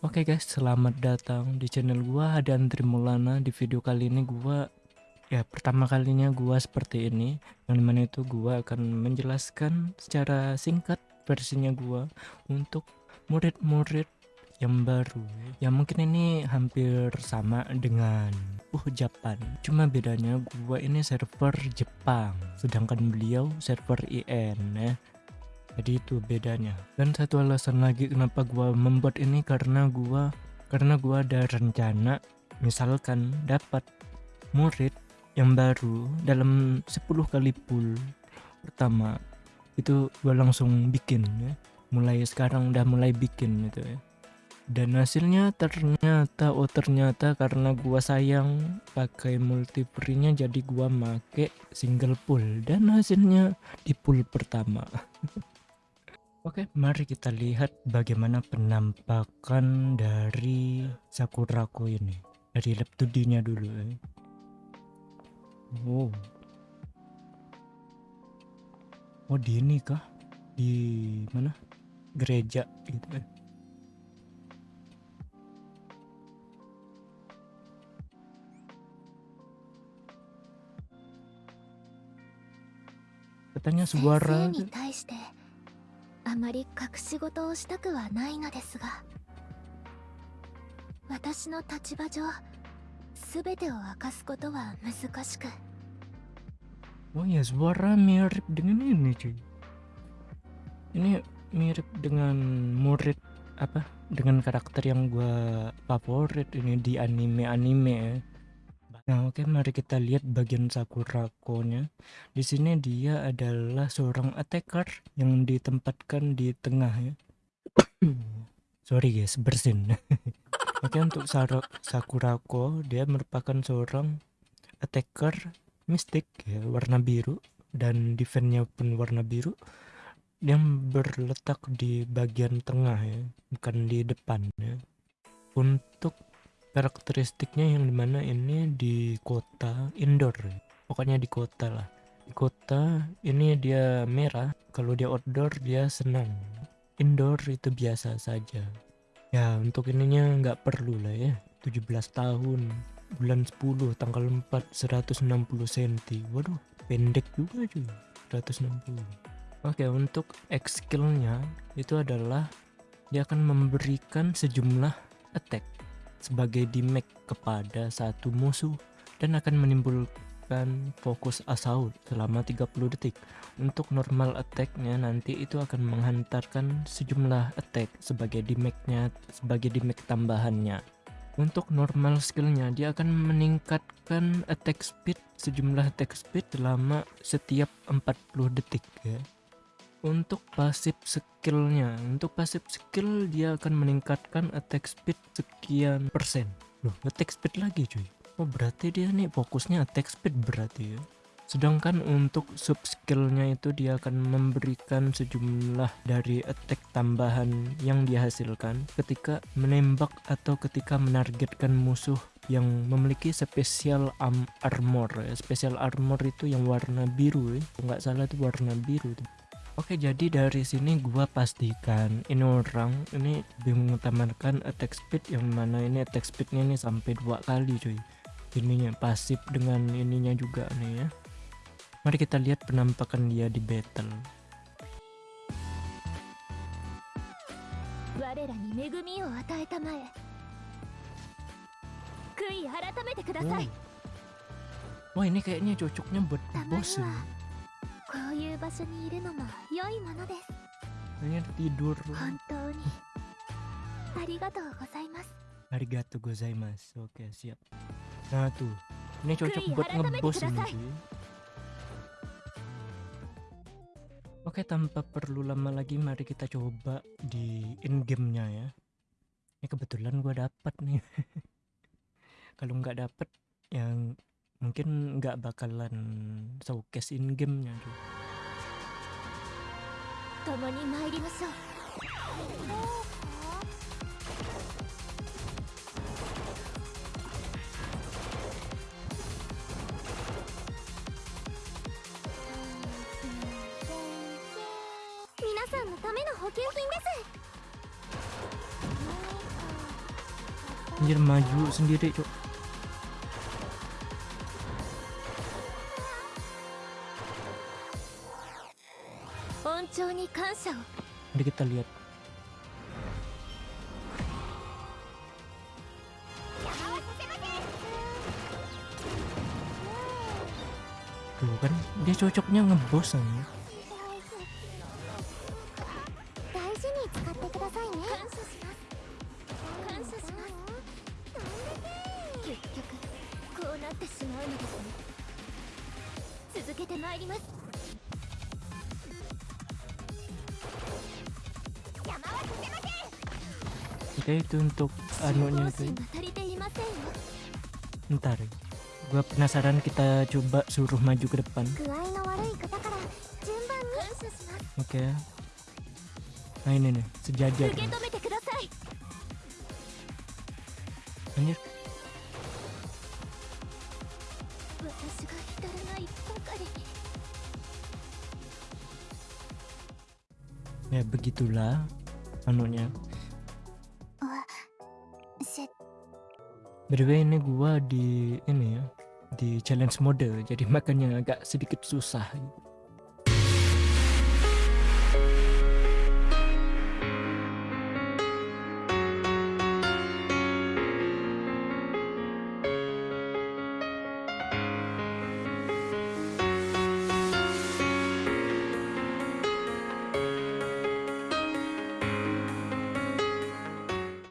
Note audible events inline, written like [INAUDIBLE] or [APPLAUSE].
Oke guys, selamat datang di channel gua ada Andri Maulana. Di video kali ini gua ya pertama kalinya gua seperti ini. Yang di mana itu gua akan menjelaskan secara singkat versinya gua untuk murid-murid yang baru. Ya mungkin ini hampir sama dengan uh Japan. Cuma bedanya gua ini server Jepang, sedangkan beliau server IN ya jadi itu bedanya. Dan satu alasan lagi kenapa gua membuat ini karena gua karena gua ada rencana misalkan dapat murid yang baru dalam 10 kali pool pertama. Itu gua langsung bikin ya. Mulai sekarang udah mulai bikin gitu ya. Dan hasilnya ternyata oh ternyata karena gua sayang pakai multiplayer jadi gua make single pool. Dan hasilnya di pool pertama [LAUGHS] Oke, mari kita lihat bagaimana penampakan dari Sakurako ini. Dari lab 2D-nya dulu ya. Wow. Oh, di ini kah? Di mana? Gereja gitu ya. Katanya suara あまり隠し事をしたくはないのですが私の立場上全てを明かすことは難しく Oh ya suara mirip dengan ini cuy Ini mirip dengan murid apa dengan karakter yang gua favorit ini di anime-anime ya Nah, oke mari kita lihat bagian Sakurako-nya. Di sini dia adalah seorang attacker yang ditempatkan di tengah ya. [COUGHS] Sorry guys, bersin. [LAUGHS] oke untuk Sakurako dia merupakan seorang attacker mistik ya, warna biru dan defense-nya pun warna biru yang berletak di bagian tengah ya, bukan di depan ya. Untuk karakteristiknya yang di mana ini di kota indoor. Pokoknya di kota lah. Di kota ini dia merah kalau dia outdoor dia senang. Indoor itu biasa saja. Ya untuk ininya nggak perlu lah ya. 17 tahun bulan 10 tanggal 4 160 cm waduh pendek juga cuy 160 oke untuk X skillnya itu adalah dia akan memberikan sejumlah attack sebagai damage kepada satu musuh dan akan menimbulkan fokus assault selama 30 detik. Untuk normal attack-nya nanti itu akan menghantarkan sejumlah attack sebagai damage-nya sebagai damage tambahannya. Untuk normal skillnya dia akan meningkatkan attack speed sejumlah attack speed selama setiap 40 detik ya untuk pasif skillnya untuk pasif skill dia akan meningkatkan attack speed sekian persen. Loh attack speed lagi cuy. Oh berarti dia nih fokusnya attack speed berarti ya? Sedangkan untuk sub skillnya itu dia akan memberikan sejumlah dari attack tambahan yang dihasilkan ketika menembak atau ketika menargetkan musuh yang memiliki spesial armor ya. spesial armor itu yang warna biru ya. Nggak salah itu warna biru tuh Oke jadi dari sini gua pastikan ini orang ini bingung mengutamakan attack speed yang mana ini attack speednya ini sampai dua kali cuy. Ininya pasif dengan ininya juga nih ya. Mari kita lihat penampakan dia di battle. Oh. ini kayaknya cocoknya buat boss ya. こういう場所にいるのも良いものです Kayaknya tidur 本当にありがとうございます Arigato gozaimasu Oke siap Nah tuh Ini cocok buat ngebos ini sih Oke tanpa perlu lama lagi mari kita coba di in gamenya ya Ini kebetulan gue dapet nih [LAUGHS] Kalau nggak dapet yang mungkin nggak bakalan showcase in gamenya tuh. 共に参りましょう皆さんのための品です Anjir maju sendiri cok Mari kita lihat. Tuh kan, dia cocoknya ngebos nih. Thank you. kita itu untuk anunya itu ntar gua penasaran kita coba suruh maju ke depan. Oke. Okay. nah ini nih sejajar anjir. Ya begitulah anunya. btw ini gua di ini ya di challenge mode jadi makannya agak sedikit susah gitu.